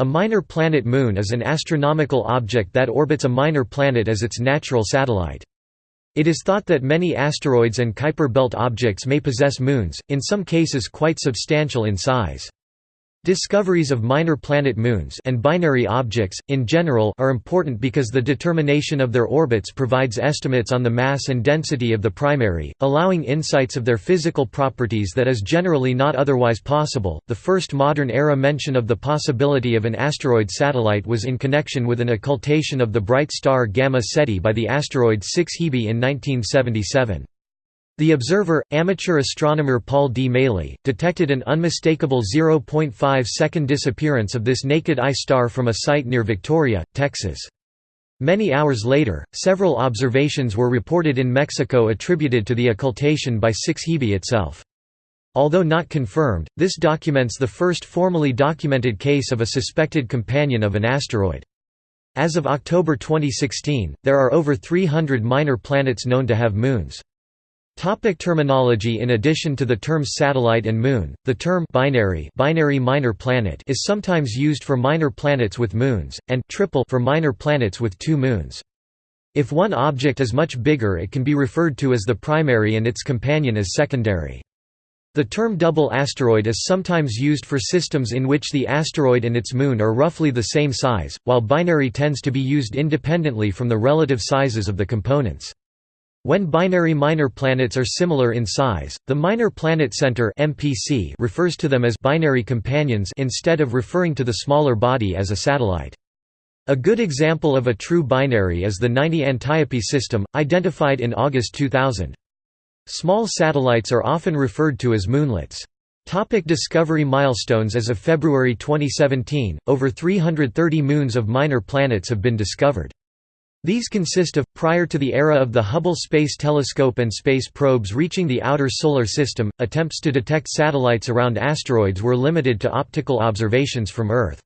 A minor planet moon is an astronomical object that orbits a minor planet as its natural satellite. It is thought that many asteroids and Kuiper belt objects may possess moons, in some cases quite substantial in size. Discoveries of minor planet moons and binary objects, in general are important because the determination of their orbits provides estimates on the mass and density of the primary, allowing insights of their physical properties that is generally not otherwise possible. The first modern era mention of the possibility of an asteroid satellite was in connection with an occultation of the bright star Gamma Ceti by the asteroid 6 Hebe in 1977. The observer, amateur astronomer Paul D. Maley, detected an unmistakable 0.5 second disappearance of this naked eye star from a site near Victoria, Texas. Many hours later, several observations were reported in Mexico attributed to the occultation by 6 Hebe itself. Although not confirmed, this documents the first formally documented case of a suspected companion of an asteroid. As of October 2016, there are over 300 minor planets known to have moons. Topic terminology In addition to the terms satellite and moon, the term binary, binary minor planet is sometimes used for minor planets with moons, and triple for minor planets with two moons. If one object is much bigger it can be referred to as the primary and its companion as secondary. The term double asteroid is sometimes used for systems in which the asteroid and its moon are roughly the same size, while binary tends to be used independently from the relative sizes of the components. When binary minor planets are similar in size, the Minor Planet Center (MPC) refers to them as binary companions instead of referring to the smaller body as a satellite. A good example of a true binary is the 90 Antiope system, identified in August 2000. Small satellites are often referred to as moonlets. Topic discovery milestones As of February 2017, over 330 moons of minor planets have been discovered. These consist of, prior to the era of the Hubble Space Telescope and space probes reaching the outer Solar System, attempts to detect satellites around asteroids were limited to optical observations from Earth.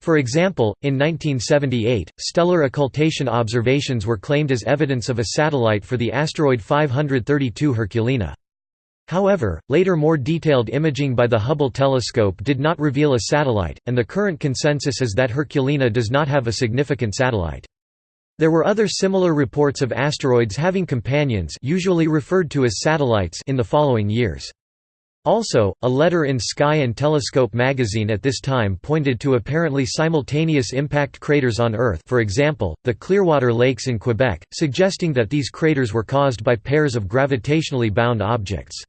For example, in 1978, stellar occultation observations were claimed as evidence of a satellite for the asteroid 532 Herculina. However, later more detailed imaging by the Hubble telescope did not reveal a satellite, and the current consensus is that Herculina does not have a significant satellite. There were other similar reports of asteroids having companions usually referred to as satellites in the following years. Also, a letter in Sky and Telescope magazine at this time pointed to apparently simultaneous impact craters on Earth for example, the Clearwater Lakes in Quebec, suggesting that these craters were caused by pairs of gravitationally bound objects.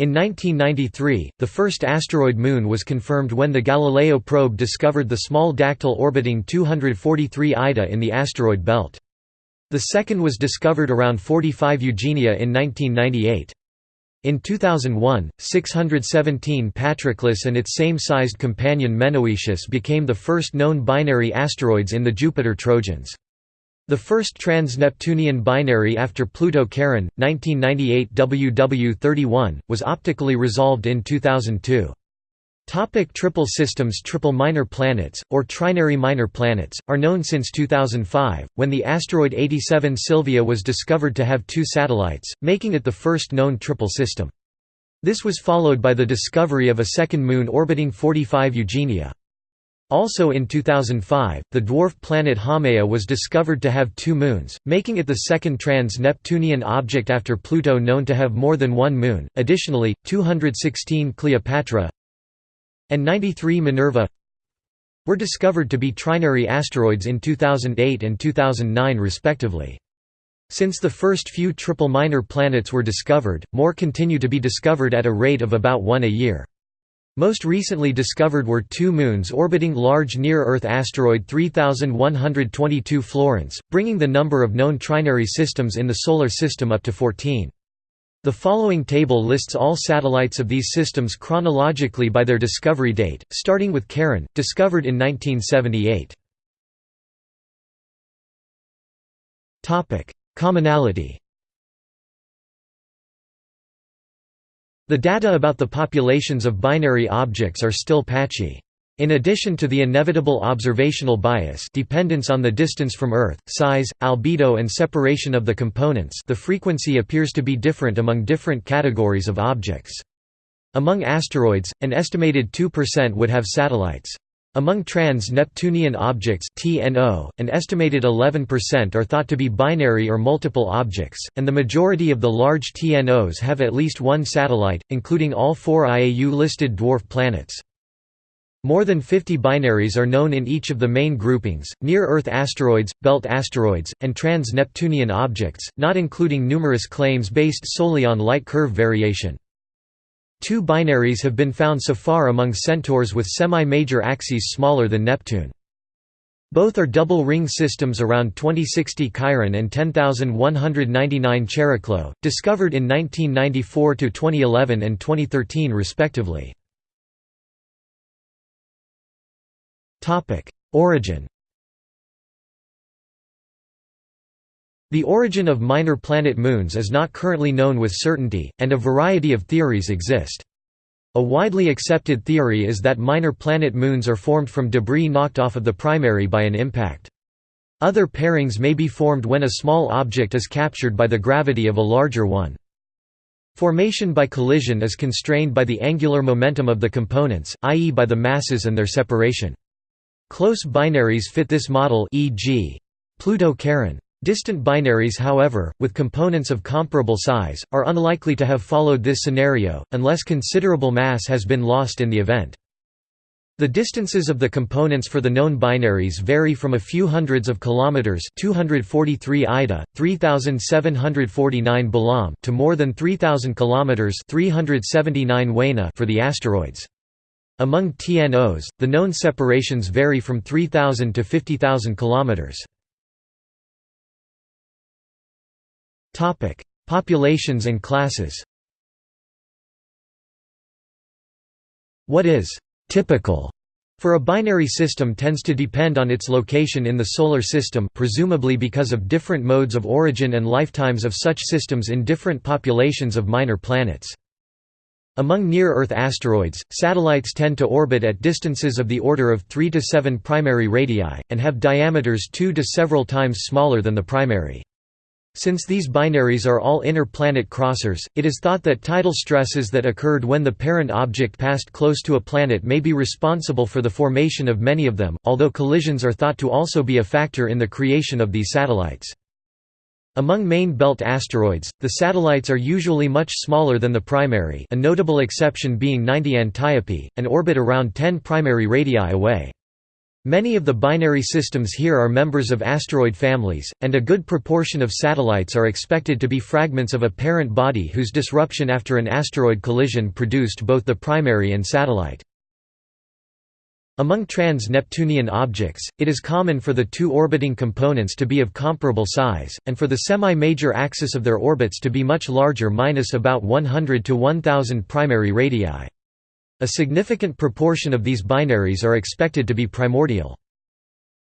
In 1993, the first asteroid moon was confirmed when the Galileo probe discovered the small Dactyl orbiting 243 Ida in the asteroid belt. The second was discovered around 45 Eugenia in 1998. In 2001, 617 Patroclus and its same-sized companion Menoetius became the first known binary asteroids in the Jupiter Trojans. The first trans-Neptunian binary after Pluto-Charon, 1998 WW31, was optically resolved in 2002. Topic triple systems Triple minor planets, or trinary minor planets, are known since 2005, when the asteroid 87 Sylvia was discovered to have two satellites, making it the first known triple system. This was followed by the discovery of a second moon orbiting 45 Eugenia. Also in 2005, the dwarf planet Haumea was discovered to have two moons, making it the second trans-Neptunian object after Pluto known to have more than one moon. Additionally, 216 Cleopatra and 93 Minerva were discovered to be trinary asteroids in 2008 and 2009 respectively. Since the first few triple minor planets were discovered, more continue to be discovered at a rate of about one a year. Most recently discovered were two moons orbiting large near-Earth asteroid 3122 Florence, bringing the number of known trinary systems in the Solar System up to 14. The following table lists all satellites of these systems chronologically by their discovery date, starting with Charon, discovered in 1978. Commonality The data about the populations of binary objects are still patchy. In addition to the inevitable observational bias dependence on the distance from Earth, size, albedo and separation of the components the frequency appears to be different among different categories of objects. Among asteroids, an estimated 2% would have satellites. Among trans-Neptunian objects TNO, an estimated 11% are thought to be binary or multiple objects, and the majority of the large TNOs have at least one satellite, including all four IAU-listed dwarf planets. More than 50 binaries are known in each of the main groupings, near-Earth asteroids, belt asteroids, and trans-Neptunian objects, not including numerous claims based solely on light curve variation. Two binaries have been found so far among centaurs with semi-major axes smaller than Neptune. Both are double ring systems around 2060 Chiron and 10199 Chariklo, discovered in 1994 to 2011 and 2013 respectively. Origin The origin of minor planet moons is not currently known with certainty, and a variety of theories exist. A widely accepted theory is that minor planet moons are formed from debris knocked off of the primary by an impact. Other pairings may be formed when a small object is captured by the gravity of a larger one. Formation by collision is constrained by the angular momentum of the components, i.e. by the masses and their separation. Close binaries fit this model e.g. Pluto-Charon. Distant binaries however, with components of comparable size, are unlikely to have followed this scenario, unless considerable mass has been lost in the event. The distances of the components for the known binaries vary from a few hundreds of kilometers, 243 Ida, 3749 Balam, to more than 3000 kilometers, 379 Huenna for the asteroids. Among TNOs, the known separations vary from 3000 to 50000 kilometers. Topic: Populations and classes. What is typical for a binary system tends to depend on its location in the Solar System presumably because of different modes of origin and lifetimes of such systems in different populations of minor planets. Among near-Earth asteroids, satellites tend to orbit at distances of the order of 3 to 7 primary radii, and have diameters 2 to several times smaller than the primary. Since these binaries are all inner planet crossers, it is thought that tidal stresses that occurred when the parent object passed close to a planet may be responsible for the formation of many of them, although collisions are thought to also be a factor in the creation of these satellites. Among main belt asteroids, the satellites are usually much smaller than the primary a notable exception being 90 Antiope, and orbit around 10 primary radii away. Many of the binary systems here are members of asteroid families, and a good proportion of satellites are expected to be fragments of a parent body whose disruption after an asteroid collision produced both the primary and satellite. Among trans-Neptunian objects, it is common for the two orbiting components to be of comparable size, and for the semi-major axis of their orbits to be much larger minus about 100 to 1000 primary radii. A significant proportion of these binaries are expected to be primordial.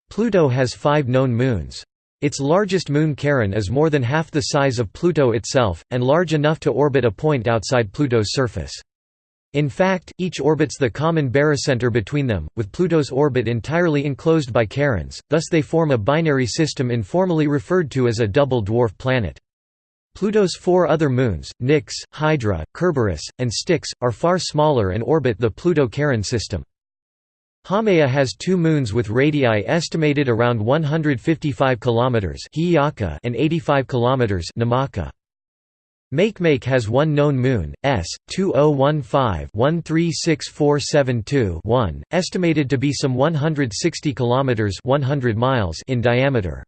Pluto has five known moons. Its largest moon Charon is more than half the size of Pluto itself, and large enough to orbit a point outside Pluto's surface. In fact, each orbits the common barycenter between them, with Pluto's orbit entirely enclosed by Charon's, thus they form a binary system informally referred to as a double dwarf planet. Pluto's four other moons, Nix, Hydra, Kerberos, and Styx, are far smaller and orbit the Pluto-Charon system. Haumea has two moons with radii estimated around 155 km and 85 km Namaka. Makemake has one known moon, S 2015-136472-1, estimated to be some 160 km 100 miles in diameter.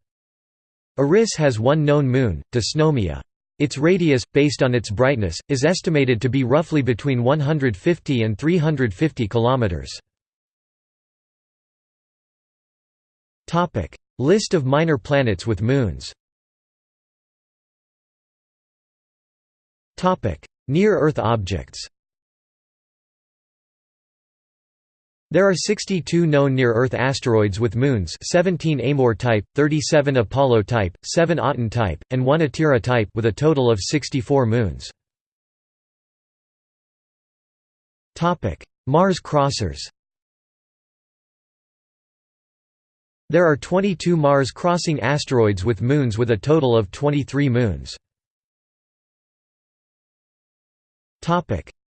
Eris has one known moon, Dysnomia. Its radius, based on its brightness, is estimated to be roughly between 150 and 350 km. List of minor planets with moons. Near-Earth objects There are 62 known near-Earth asteroids with moons 17 Amor type, 37 Apollo type, 7 Aten type, and 1 Atira type with a total of 64 moons. Mars crossers There are 22 Mars-crossing asteroids with moons with a total of 23 moons.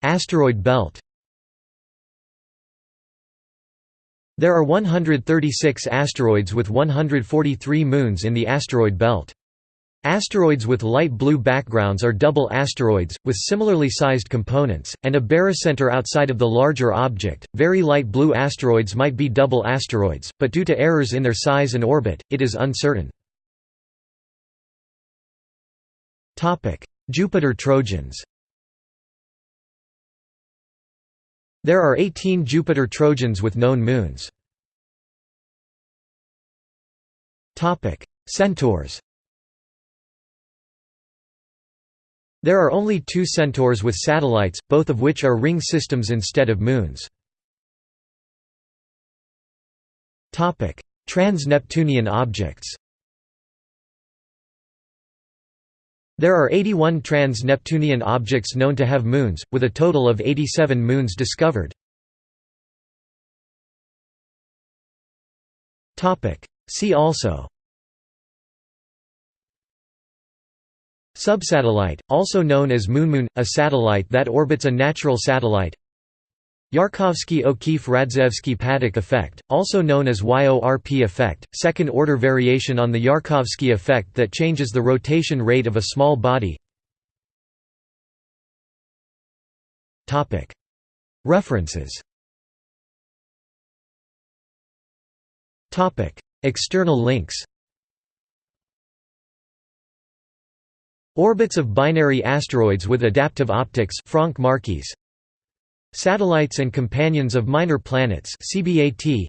Asteroid belt There are 136 asteroids with 143 moons in the asteroid belt. Asteroids with light blue backgrounds are double asteroids, with similarly sized components, and a barycenter outside of the larger object. Very light blue asteroids might be double asteroids, but due to errors in their size and orbit, it is uncertain. Jupiter Trojans There are 18 Jupiter Trojans with known moons. Centaurs There are only two centaurs with satellites, both of which are ring systems instead of moons. Trans-Neptunian objects There are 81 trans-Neptunian objects known to have moons, with a total of 87 moons discovered. See also. Subsatellite, also known as moonmoon, a satellite that orbits a natural satellite Yarkovsky-O'Keefe-Radzievsky-Paddack effect, also known as YORP effect, second-order variation on the Yarkovsky effect that changes the rotation rate of a small body. References. External links. Orbits of binary asteroids with adaptive optics Franck Marchis Satellites and Companions of Minor Planets CBAT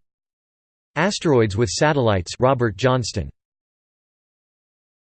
Asteroids with Satellites Robert Johnston